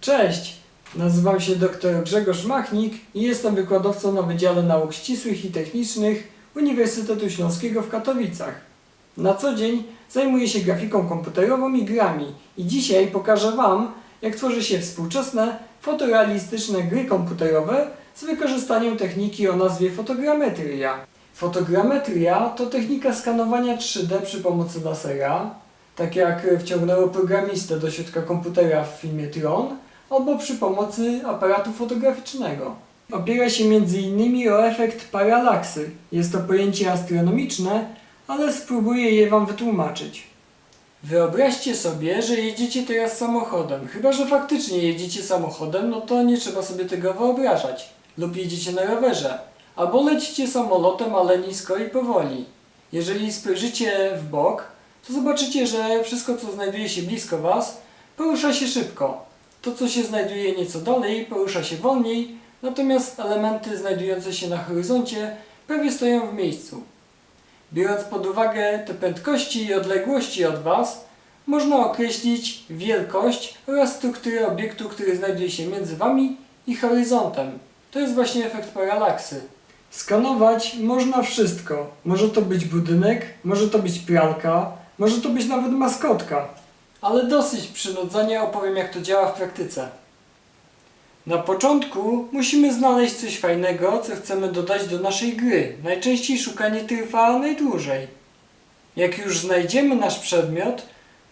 Cześć, nazywam się dr Grzegorz Machnik i jestem wykładowcą na Wydziale Nauk Ścisłych i Technicznych Uniwersytetu Śląskiego w Katowicach. Na co dzień zajmuję się grafiką komputerową i grami i dzisiaj pokażę Wam, jak tworzy się współczesne, fotorealistyczne gry komputerowe z wykorzystaniem techniki o nazwie fotogrametria. Fotogrametria to technika skanowania 3D przy pomocy lasera, tak jak wciągnęło programistę do środka komputera w filmie Tron, albo przy pomocy aparatu fotograficznego. Opiera się m.in. o efekt paralaksy. Jest to pojęcie astronomiczne, ale spróbuję je Wam wytłumaczyć. Wyobraźcie sobie, że jedziecie teraz samochodem. Chyba, że faktycznie jedziecie samochodem, no to nie trzeba sobie tego wyobrażać. Lub jedziecie na rowerze. Albo lecicie samolotem, ale nisko i powoli. Jeżeli spojrzycie w bok, to zobaczycie, że wszystko, co znajduje się blisko Was, porusza się szybko. To, co się znajduje nieco dalej, porusza się wolniej, natomiast elementy znajdujące się na horyzoncie prawie stoją w miejscu. Biorąc pod uwagę te prędkości i odległości od Was, można określić wielkość oraz strukturę obiektu, który znajduje się między Wami i horyzontem. To jest właśnie efekt paralaksy. Skanować można wszystko. Może to być budynek, może to być pralka, może to być nawet maskotka. Ale dosyć przynudzenia opowiem jak to działa w praktyce. Na początku musimy znaleźć coś fajnego, co chcemy dodać do naszej gry. Najczęściej szukanie trwa najdłużej. Jak już znajdziemy nasz przedmiot,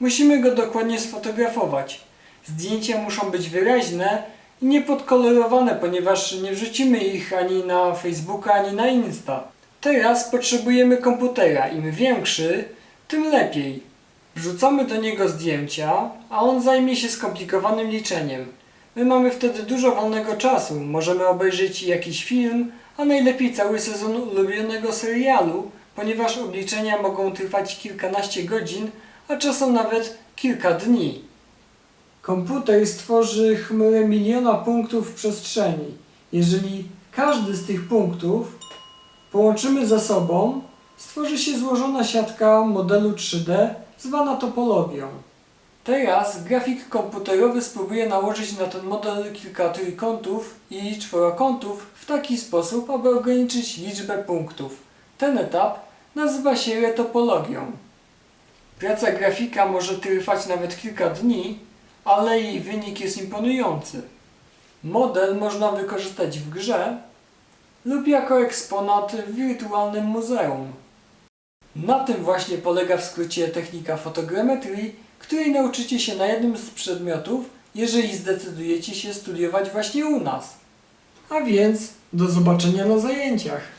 musimy go dokładnie sfotografować. Zdjęcia muszą być wyraźne i niepodkolorowane, ponieważ nie wrzucimy ich ani na Facebooka, ani na Insta. Teraz potrzebujemy komputera. Im większy, tym lepiej. Wrzucamy do niego zdjęcia, a on zajmie się skomplikowanym liczeniem. My mamy wtedy dużo wolnego czasu, możemy obejrzeć jakiś film, a najlepiej cały sezon ulubionego serialu, ponieważ obliczenia mogą trwać kilkanaście godzin, a czasem nawet kilka dni. Komputer stworzy chmurę miliona punktów w przestrzeni. Jeżeli każdy z tych punktów połączymy ze sobą, stworzy się złożona siatka modelu 3D zwana topologią. Teraz grafik komputerowy spróbuje nałożyć na ten model kilka trójkątów i czworokątów w taki sposób, aby ograniczyć liczbę punktów. Ten etap nazywa się retopologią. Praca grafika może trwać nawet kilka dni, ale jej wynik jest imponujący. Model można wykorzystać w grze lub jako eksponat w wirtualnym muzeum. Na tym właśnie polega w skrócie technika fotogrametrii, której nauczycie się na jednym z przedmiotów, jeżeli zdecydujecie się studiować właśnie u nas. A więc do zobaczenia na zajęciach.